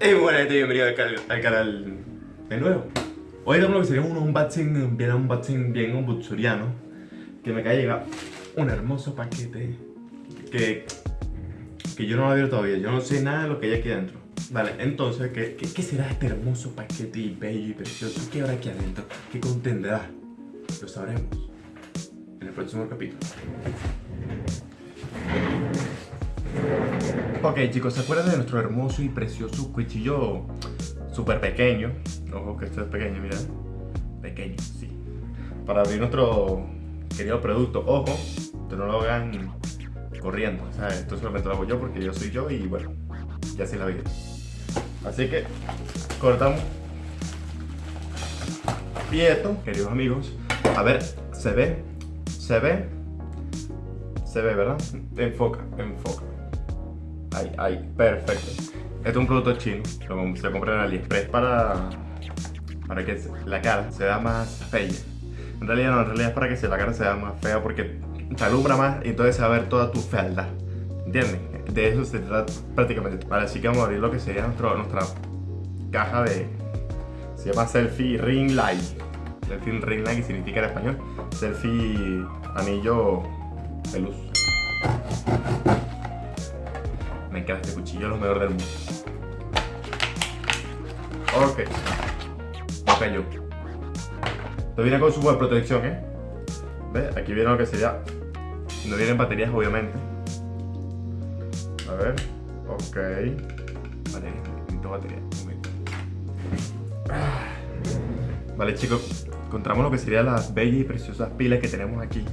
Hey, buena gente, bienvenido al, cal- al canal de nuevo. Hoy tenemos lo que sería un unboxing, bien unboxing, bien unboxuriano. Que me acaba de llegar un hermoso paquete que, que yo no lo he abierto todavía. Yo no sé nada de lo que hay aquí adentro. Vale, entonces, ¿qué, qué, qué será este hermoso paquete y bello y precioso? ¿Qué habrá aquí adentro? ¿Qué contendrá? Lo sabremos en el próximo capítulo. Ok chicos, ¿se acuerdan de nuestro hermoso y precioso cuchillo súper pequeño? Ojo que esto es pequeño, mira. Pequeño, sí. Para abrir nuestro querido producto. Ojo, que no lo hagan corriendo. ¿sabes? Esto solamente lo hago yo porque yo soy yo y bueno, ya se la vi. Así que cortamos. Y esto, queridos amigos, a ver, se ve, se ve, se ve, ¿verdad? Enfoca, enfoca. Perfecto. Este es un producto chino, lo se compra en AliExpress para, para que la cara se vea más fea. En realidad no, en realidad es para que la cara se vea más fea porque te alumbra más y entonces se va a ver toda tu fealdad. ¿Entienden? De eso se trata prácticamente. Vale, así que vamos a abrir lo que sería nuestro, nuestra caja de... Se llama Selfie Ring Light. Selfie Ring Light, significa en español Selfie Anillo de luz. Me encanta este cuchillo, lo mejor del mundo. Ok. No cayó. Esto viene con su buena protección, ¿eh? ¿Ves? Aquí viene lo que sería... No vienen baterías, obviamente. A ver. Ok. Batería. Necesito batería. Vale, chicos. Encontramos lo que serían las bellas y preciosas pilas que tenemos aquí.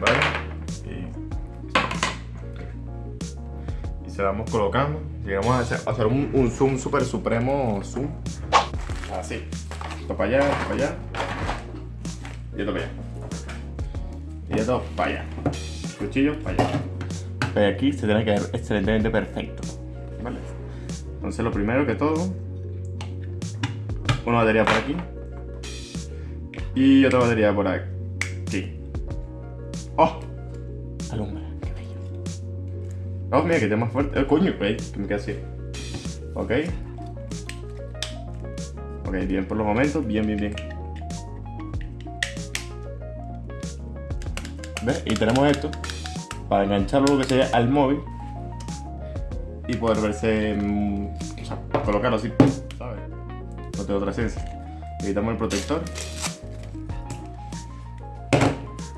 ¿Vale? Se vamos colocando. Llegamos a hacer, a hacer un, zoom super supremo zoom. Así. Esto para allá, esto para allá. Y esto para allá. Y esto para allá. Cuchillo para allá. Pero aquí se tiene que ver excelentemente perfecto. ¿Vale? Entonces lo primero que todo. Una batería por aquí. Y otra batería por aquí. ¡Oh! Alumbra. Oh, mira que está más fuerte. Eh, coño, wey, que me queda así. Ok. Ok, bien por los momentos. Bien, bien, bien. ¿Ves? Y tenemos esto para engancharlo lo que sería al móvil y poder verse. o sea, colocarlo así, ¿sabes? No tengo otra esencia. Quitamos el protector.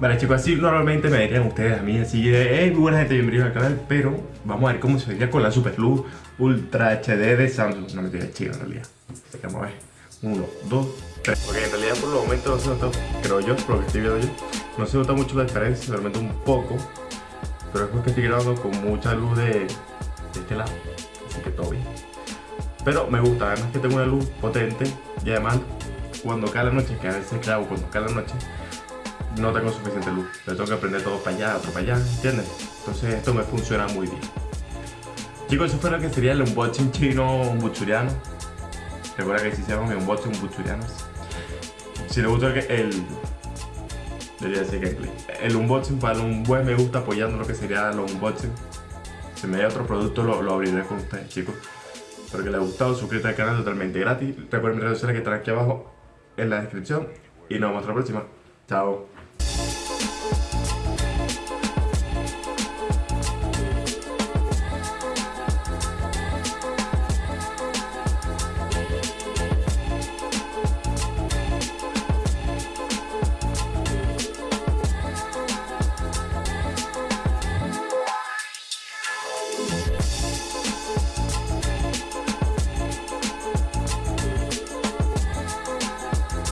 Vale chicos, así normalmente me dirían ustedes a mí así de hey, muy buena gente, bienvenidos al canal, pero vamos a ver cómo se vería con la Super Luz Ultra HD de Samsung. No me estoy chido en realidad. Así que vamos a ver. Uno, dos, tres. Porque en realidad por los momentos no se nota, creo yo, por lo que estoy viendo yo, no se nota mucho la diferencia, realmente un poco. Pero es porque estoy grabando con mucha luz de, de este lado. Así que todo bien. Pero me gusta, además que tengo una luz potente y además cuando cae la noche, que a veces grabo cuando cae la noche, no tengo suficiente luz. Le tengo que prender todo para allá, otro para allá, ¿entiendes? Entonces esto me funciona muy bien. Chicos, eso fue lo que sería el unboxing chino buchuriano. Recuerda que si llama mi unboxing buchurianos. Si les gustó el, debería decir gameplay. El unboxing para un buen me gusta apoyando lo que sería el unboxing. Si me da otro producto lo, lo abriré con ustedes, chicos. Espero que les haya gustado, suscríbete al canal totalmente gratis. Recuerden mis redes sociales que están aquí abajo en la descripción. Y nos vemos la próxima. Chao.